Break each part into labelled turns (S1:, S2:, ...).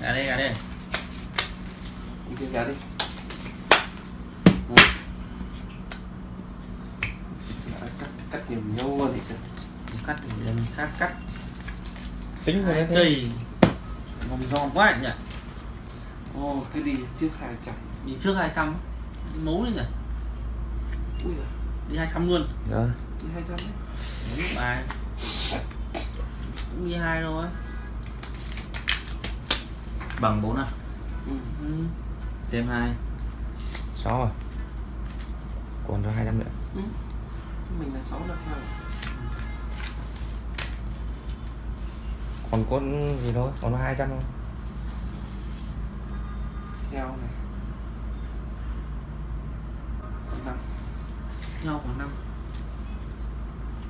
S1: gà đây gà đây.
S2: Đi kia gà đi. Cắt cắt nhiều nhau luôn thì
S1: cắt thì em khác cắt.
S3: Tính rồi đấy
S1: cây. Ngon ngon quá nhỉ.
S2: Ồ, cái đi trước 200
S1: đi trước 200 nấu đi nhỉ.
S2: Ui giời,
S1: đi 200 luôn.
S3: Đó
S2: đi 200 đấy.
S1: Đúng bài. Cũng đi hai thôi bằng 4 à?
S2: Ừ.
S1: ừ. thêm hai.
S3: Sáu rồi. Còn cho hai trăm nữa.
S2: Ừ. Mình là 6 là theo.
S3: Còn có gì thôi còn hai trăm thôi
S2: Theo này. Còn năm.
S1: Nhau khoảng năm.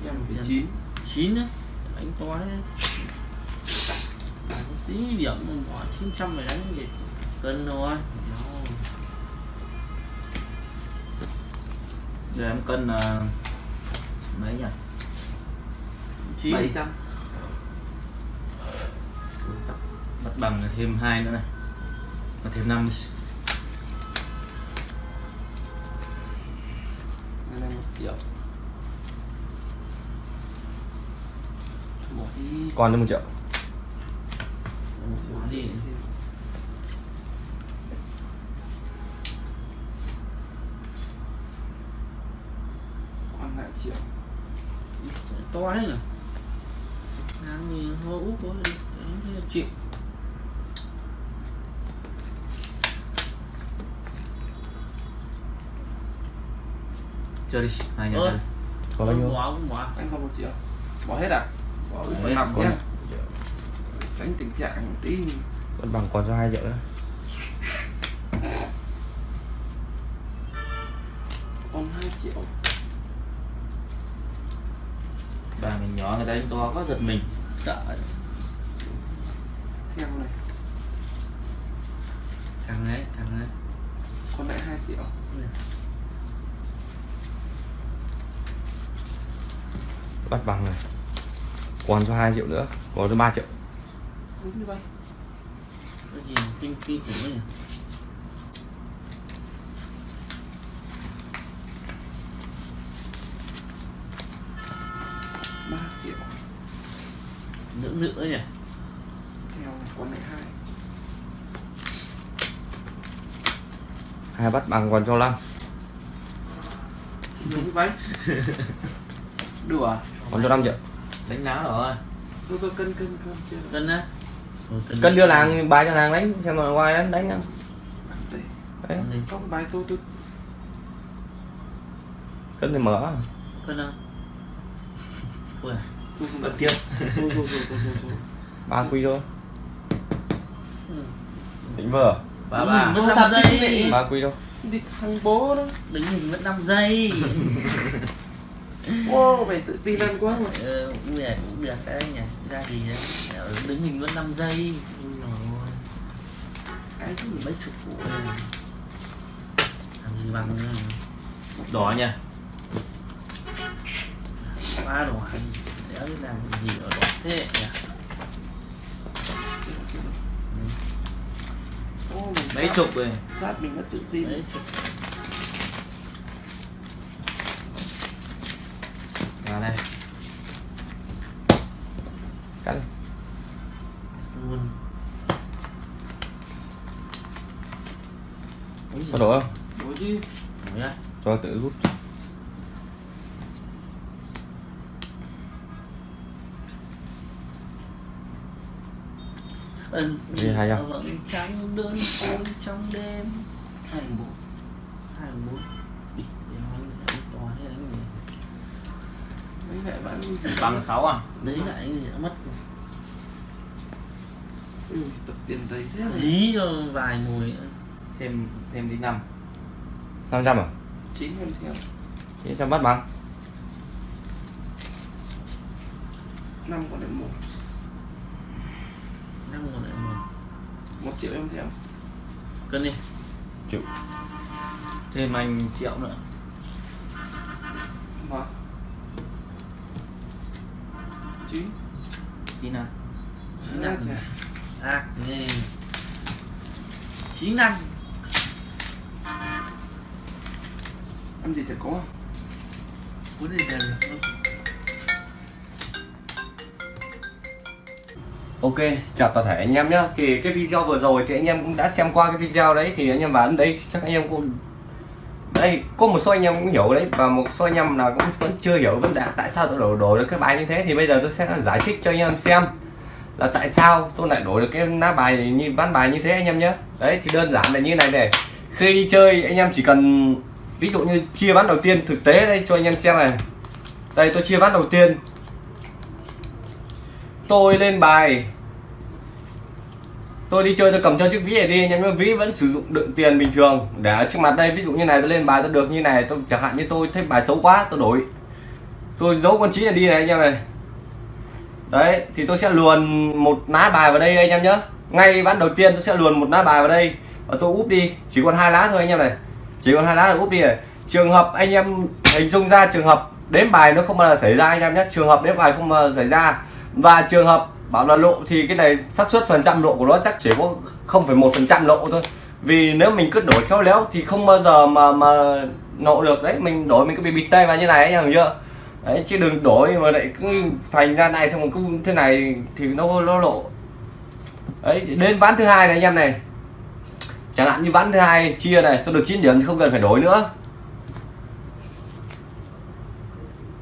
S2: Em phải
S1: Tiền.
S2: 9
S1: chín đấy đánh to đấy tí điểm mà bỏ 900 phải đánh gì cân thôi. Giờ em cân là mấy nhỉ? Chín.
S2: 700
S1: bắt bằng là thêm hai nữa này. Và thêm năm đi
S2: Cái này 1 triệu
S3: còn cho một triệu
S1: Bỏ đi
S2: Còn lại triệu
S1: to đấy nhỉ? Ngang như hô úp đấy, chịu. Chơi đi hai nhà chơi.
S3: có bao nhiêu
S1: bỏ cũng bỏ.
S2: Anh còn 1 triệu Bỏ hết à? Bỏ hết nằm
S1: còn-
S2: nhé Tránh tình trạng một tí.
S3: Vẫn bằng còn cho hai triệu nữa
S2: Còn 2 triệu
S1: bà mình nhỏ người ta đánh to có giật mình. Sợ
S2: Theo này.
S1: Càng ấy càng ấy.
S2: Còn lại 2 triệu.
S3: Bắt bằng này. Còn cho hai triệu nữa. Còn cho ba triệu.
S2: Đúng như vậy.
S1: Cái gì? Kinh kinh khủng ấy nhỉ
S2: ba triệu
S1: nữa nữa nhỉ?
S2: Theo này còn lại 2
S3: hai bắt bằng còn cho năm
S2: Đúng vậy Đủ à?
S3: còn cho năm triệu
S1: đánh lá rồi.
S2: Tôi tôi cân cân cân chưa
S1: cân á.
S3: Cân đưa làng bài cho làng đánh xem mà ngoài đánh đánh không
S2: Đấy. Trong bài tôi tôi.
S3: Cân thì mở.
S1: Cân ui.
S2: Thôi thôi
S1: bật tiếp
S3: ba quy thôi.
S1: Ừ.
S3: định vở.
S1: Ba ba.
S2: Đúng,
S1: mất
S2: thật
S1: 5
S2: đi,
S1: giây.
S3: Ba quy thôi.
S2: Đi thằng bố đó.
S1: Đứng hình mất 5 giây.
S2: Wow, mày tự tin ăn quá mà
S1: ờ, cũng được cũng được đấy nhỉ. Ra gì đấy Ờ, đứng hình mất 5 giây. Rồi
S2: Cái gì
S1: mấy chục vụ làm gì bằng nữa đỏ nha. Ba đỏ biết làm gì ở đỏ thế nhỉ
S2: Ô,
S1: mấy
S2: sát-
S1: chục rồi.
S2: Sát mình đã tự tin.
S1: Mấy chục. Vào đây.
S3: Cắt đi.
S1: Luôn.
S3: Có đổ không?
S2: Đúng chứ.
S1: Đổ nhá.
S3: cho tự rút Đi hai trăm.
S1: vẫn trắng đơn côi trong đêm. Hai bốn hai bốn. Đi để nói lại to thế cái gì
S2: Mấy lại bạn
S1: bằng 6 à? Đấy lại cái gì đã mất
S2: Ừ, tập tiền giấy thế
S1: dí cho vài mùi thêm thêm đi năm.
S3: Năm trăm à?
S2: Chín em theo
S3: chín trăm bắt bằng
S2: năm còn lại một
S1: năm còn lại một.
S2: Một triệu em theo
S1: cân đi.
S3: Triệu
S1: thêm anh triệu nữa.
S2: Mà Chín.
S1: À xin
S2: à,
S1: à
S2: chà.
S1: ác nghe. Chín ăn
S2: ăn gì chả có
S1: có gì về
S3: Ok, chào toàn thể anh em nhé Thì cái video vừa rồi thì anh em cũng đã xem qua cái video đấy Thì anh em vào đến đây thì chắc anh em cũng Đây, có một số anh em cũng hiểu đấy Và một số anh em là cũng vẫn chưa hiểu vấn đề Tại sao tôi đổi đổi được cái bài như thế Thì bây giờ tôi sẽ giải thích cho anh em xem Là tại sao tôi lại đổi được cái lá bài như ván bài như thế anh em nhé Đấy, thì đơn giản là như này này Khi đi chơi anh em chỉ cần Ví dụ như chia ván đầu tiên thực tế đây cho anh em xem này Đây tôi chia ván đầu tiên tôi lên bài. Tôi đi chơi, tôi cầm theo chiếc ví này đi, nhưng mà ví vẫn sử dụng đựng tiền bình thường. Để ở trước mặt đây, ví dụ như này, tôi lên bài, tôi được như này, tôi chẳng hạn như tôi thấy bài xấu quá, tôi đổi. Tôi giấu con chín này đi này, anh em này đấy, thì tôi sẽ luồn một lá bài vào đây, anh em nhé ngay ván đầu tiên tôi sẽ luồn một lá bài vào đây, và tôi úp đi. Chỉ còn hai lá thôi, anh em này. Chỉ còn hai lá là úp đi này. Trường hợp anh em hình dung ra trường hợp đếm bài nó không bao giờ xảy ra, anh em nhé. Trường hợp đếm bài không bao giờ xảy ra và trường hợp bảo là lộ thì cái này xác suất phần trăm lộ của nó chắc chỉ có 0,1 phần trăm lộ thôi. Vì nếu mình cứ đổi khéo léo thì không bao giờ mà mà nộ được. Đấy mình đổi mình cứ bị bịt tay vào như này anh hiểu chưa? Đấy chứ đừng đổi mà lại cứ phành ra này xong rồi cứ thế này thì nó nó lộ. Đấy đến ván thứ hai này anh em này. Chẳng hạn như ván thứ hai chia này tôi được 9 điểm thì không cần phải đổi nữa.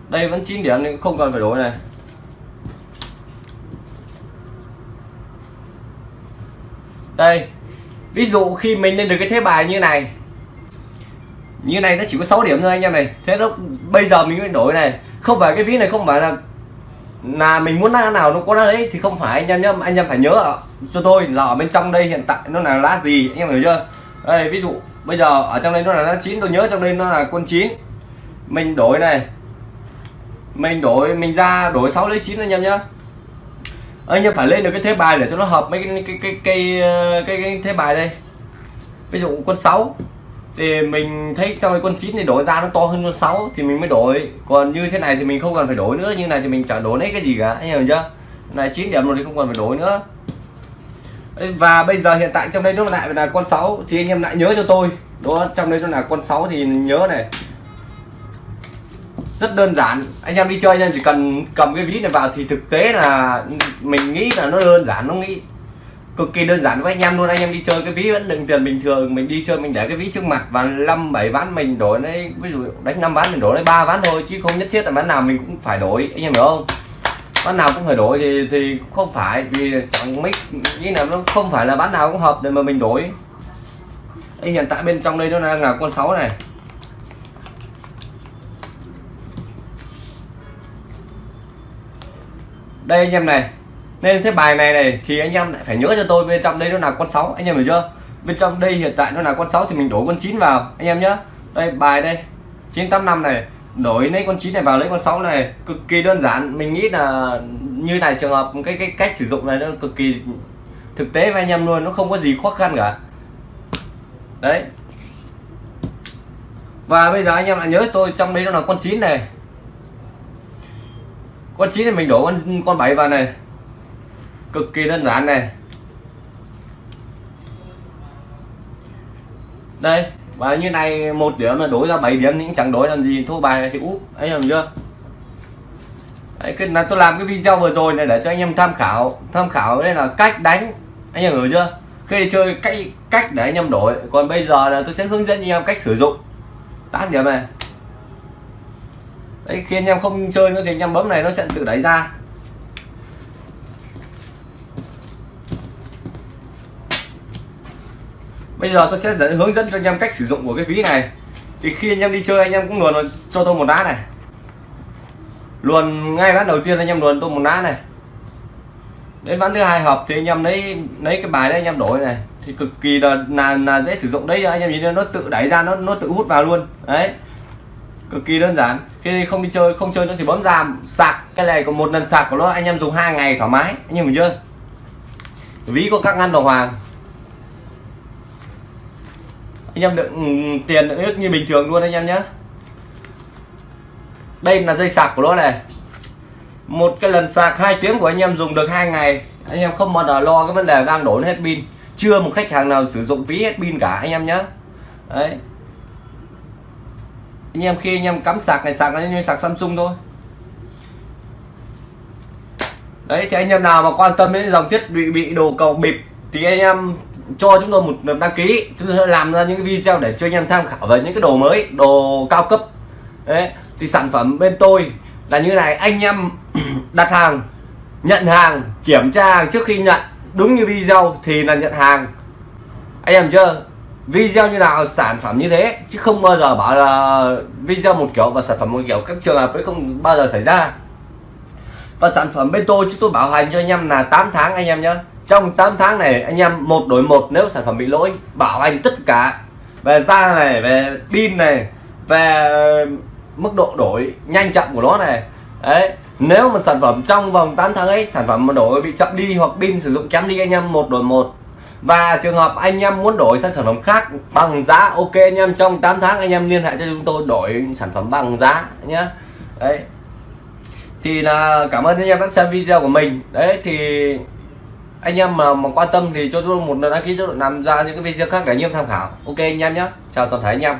S3: Đây vẫn 9 điểm thì không cần phải đổi này. Đây, ví dụ khi mình lên được cái thế bài như này. Như này nó chỉ có 6 điểm thôi anh em này. Thế nó, bây giờ mình mới đổi này. Không phải cái ví này không phải là là mình muốn lá nào nó có lá đấy thì không phải anh em nhá anh em phải nhớ cho tôi là ở bên trong đây hiện tại nó là lá gì, anh em hiểu chưa? Đây, ví dụ bây giờ ở trong đây nó là lá chín, tôi nhớ trong đây nó là con chín. Mình đổi này. Mình đổi, mình ra đổi 6 lấy 9 anh em nhá anh em phải lên được cái thế bài để cho nó hợp mấy cái cái cái cái cái, cái thế bài đây. Ví dụ con 6 thì mình thấy trong cái quân 9 thì đổi ra nó to hơn con 6 thì mình mới đổi. Còn như thế này thì mình không cần phải đổi nữa như này thì mình chẳng đổi lấy cái gì cả anh hiểu chưa? Này 9 điểm rồi thì không cần phải đổi nữa. Và bây giờ hiện tại trong đây nó lại là con 6 thì anh em lại nhớ cho tôi đó trong đây nó là con 6 thì nhớ này rất đơn giản. Anh em đi chơi nên chỉ cần cầm cái ví này vào thì thực tế là mình nghĩ là nó đơn giản nó nghĩ cực kỳ đơn giản với anh em luôn. Anh em đi chơi cái ví vẫn đựng tiền bình thường mình đi chơi mình để cái ví trước mặt và năm bảy ván mình đổi lấy ví dụ đánh năm ván mình đổi lấy ba ván thôi chứ không nhất thiết là ván nào mình cũng phải đổi anh em hiểu không? Ván nào cũng phải đổi thì thì không phải vì chẳng mấy như là nó không phải là ván nào cũng hợp để mà mình đổi. Ê, hiện tại bên trong đây nó đang là con 6 này. Đây anh em này. Nên thế bài này này thì anh em lại phải nhớ cho tôi bên trong đây nó là con 6 anh em hiểu chưa? Bên trong đây hiện tại nó là con 6 thì mình đổi con 9 vào, anh em nhớ. Đây, bài đây. 985 này. Đổi lấy con 9 này vào lấy con 6 này. Cực kỳ đơn giản. Mình nghĩ là như này trường hợp, cái cái cách sử dụng này nó cực kỳ thực tế với anh em luôn, nó không có gì khó khăn cả. Đấy. Và bây giờ anh em lại nhớ tôi trong đây nó là con 9 này con 9 thì mình đổ con con 7 vào này. Cực kỳ đơn giản này. Đây và như này một điểm là đối ra 7 điểm những chẳng đối làm gì. Thua bài này thì úp anh em chưa? Đấy, cái là tôi làm cái video vừa rồi này để cho anh em tham khảo. Tham khảo đây là cách đánh. Anh em hiểu chưa? Khi đi chơi cách cách để anh em đổi. Còn bây giờ là tôi sẽ hướng dẫn anh em cách sử dụng. Tám điểm này đấy khi anh em không chơi nữa thì anh em bấm này nó sẽ tự đẩy ra. Bây giờ tôi sẽ dẫn, hướng dẫn cho anh em cách sử dụng của cái ví này. Thì khi anh em đi chơi anh em cũng luồn cho tôi một đá này. Luồn ngay ván đầu tiên anh em luồn tôi một đá này. Đến ván thứ hai hợp thì anh em lấy lấy cái bài đấy anh em đổi này. Thì cực kỳ là là, là dễ sử dụng đấy anh em nhìn nó tự đẩy ra nó nó tự hút vào luôn. Đấy cực kỳ đơn giản. Khi không đi chơi, không chơi nữa thì bấm giảm, sạc. Cái này có một lần sạc của nó, anh em dùng hai ngày thoải mái. Anh em hiểu chưa? Ví có các ngăn đồng hoàng. Anh em đựng tiền ít như bình thường luôn anh em nhé. Đây là dây sạc của nó này. Một cái lần sạc hai tiếng của anh em dùng được hai ngày, anh em không bao giờ lo cái vấn đề đang đổ hết pin. Chưa một khách hàng nào sử dụng phí hết pin cả, anh em nhé. Đấy anh em khi anh em cắm sạc này, sạc như sạc Samsung thôi. Đấy, thì anh em nào mà quan tâm đến dòng thiết bị bị đồ cầu bịp thì anh em cho chúng tôi một đăng ký. Chúng tôi sẽ làm ra những cái video để cho anh em tham khảo về những cái đồ mới, đồ cao cấp. Đấy, thì sản phẩm bên tôi là như này. Anh em đặt hàng, nhận hàng, kiểm tra hàng trước khi nhận. Đúng như video thì là nhận hàng. Anh em chưa? Video như nào, sản phẩm như thế, chứ không bao giờ bảo là video một kiểu và sản phẩm một kiểu. Các trường hợp ấy không bao giờ xảy ra. Và sản phẩm bên tôi, chúng tôi bảo hành cho anh em là 8 tháng anh em nhé trong 8 tháng này, anh em một đổi một, nếu sản phẩm bị lỗi, bảo hành tất cả. Về da này, về pin này, về mức độ đổi nhanh chậm của nó này. Đấy, nếu mà sản phẩm trong vòng 8 tháng ấy, sản phẩm mà đổi bị chậm đi hoặc pin sử dụng kém đi, anh em một đổi một và trường hợp anh em muốn đổi sang sản phẩm khác bằng giá ok anh em trong 8 tháng anh em liên hệ cho chúng tôi đổi sản phẩm bằng giá nhé đấy. Thì là cảm ơn anh em đã xem video của mình. Đấy thì anh em mà, mà quan tâm thì cho tôi một đăng ký cho làm ra những cái video khác để anh em tham khảo. Ok anh em nhé chào toàn thể anh em.